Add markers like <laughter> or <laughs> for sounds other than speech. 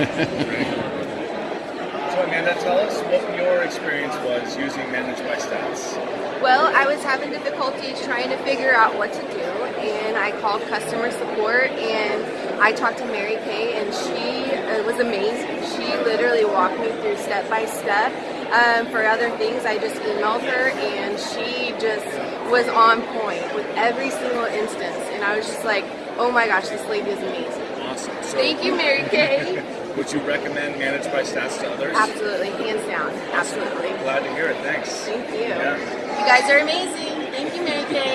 So Amanda, tell us what your experience was using Managed by Stats. Well, I was having difficulties trying to figure out what to do, and I called customer support, and I talked to Mary Kay, and she was amazing. She literally walked me through step by step. Um, for other things, I just emailed her, and she just was on point with every single instance, and I was just like, oh my gosh, this lady is amazing. Awesome. So Thank you, Mary Kay. <laughs> would you recommend Managed by Stats to others? Absolutely, hands down, absolutely. Glad to hear it. Thanks. Thank you. Yeah. You guys are amazing. Thank you, Mary Kay.